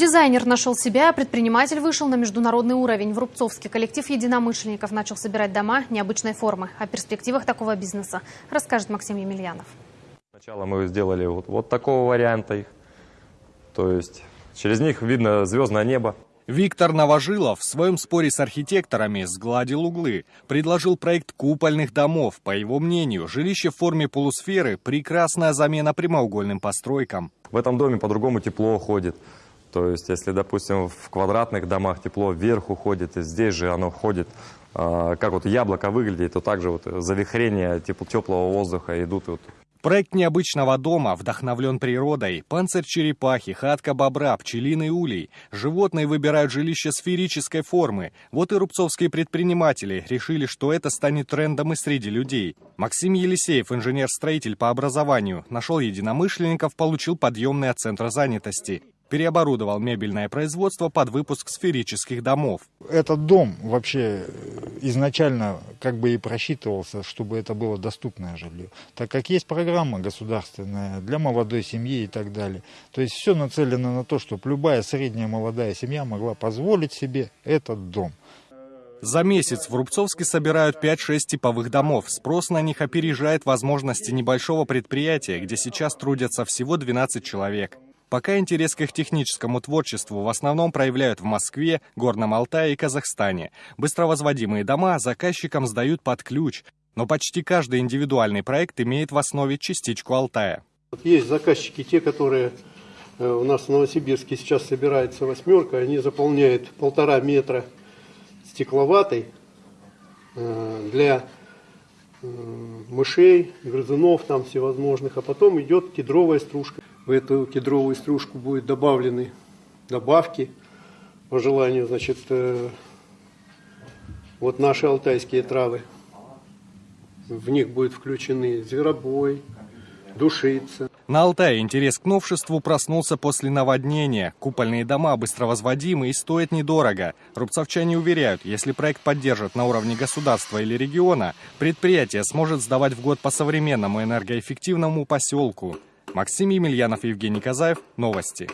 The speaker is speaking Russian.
Дизайнер нашел себя, а предприниматель вышел на международный уровень. В Рубцовске коллектив единомышленников начал собирать дома необычной формы. О перспективах такого бизнеса расскажет Максим Емельянов. Сначала мы сделали вот, вот такого варианта их. То есть через них видно звездное небо. Виктор Новожилов в своем споре с архитекторами сгладил углы, предложил проект купольных домов. По его мнению, жилище в форме полусферы – прекрасная замена прямоугольным постройкам. В этом доме по-другому тепло ходит. То есть, если, допустим, в квадратных домах тепло вверх уходит, и здесь же оно входит, а, как вот яблоко выглядит, то также вот завихрения теплого воздуха идут. Вот. Проект необычного дома вдохновлен природой. Панцирь черепахи, хатка бобра, пчелиный улей. Животные выбирают жилище сферической формы. Вот и рубцовские предприниматели решили, что это станет трендом и среди людей. Максим Елисеев, инженер-строитель по образованию, нашел единомышленников, получил подъемный от центра занятости переоборудовал мебельное производство под выпуск сферических домов. Этот дом вообще изначально как бы и просчитывался, чтобы это было доступное жилье, так как есть программа государственная для молодой семьи и так далее. То есть все нацелено на то, чтобы любая средняя молодая семья могла позволить себе этот дом. За месяц в Рубцовске собирают 5-6 типовых домов. Спрос на них опережает возможности небольшого предприятия, где сейчас трудятся всего 12 человек. Пока интерес к их техническому творчеству в основном проявляют в Москве, Горном Алтае и Казахстане. Быстровозводимые дома заказчикам сдают под ключ, но почти каждый индивидуальный проект имеет в основе частичку Алтая. Есть заказчики, те, которые э, у нас в Новосибирске сейчас собирается восьмерка, они заполняют полтора метра стекловатой э, для э, мышей, грызунов там всевозможных, а потом идет кедровая стружка. В эту кедровую стружку будут добавлены добавки по желанию, значит, э, вот наши алтайские травы. В них будут включены зверобой, душица. На Алтае интерес к новшеству проснулся после наводнения. Купольные дома быстровозводимы и стоят недорого. Рубцовчане уверяют, если проект поддержат на уровне государства или региона, предприятие сможет сдавать в год по современному энергоэффективному поселку. Максим Емельянов, Евгений Казаев. Новости.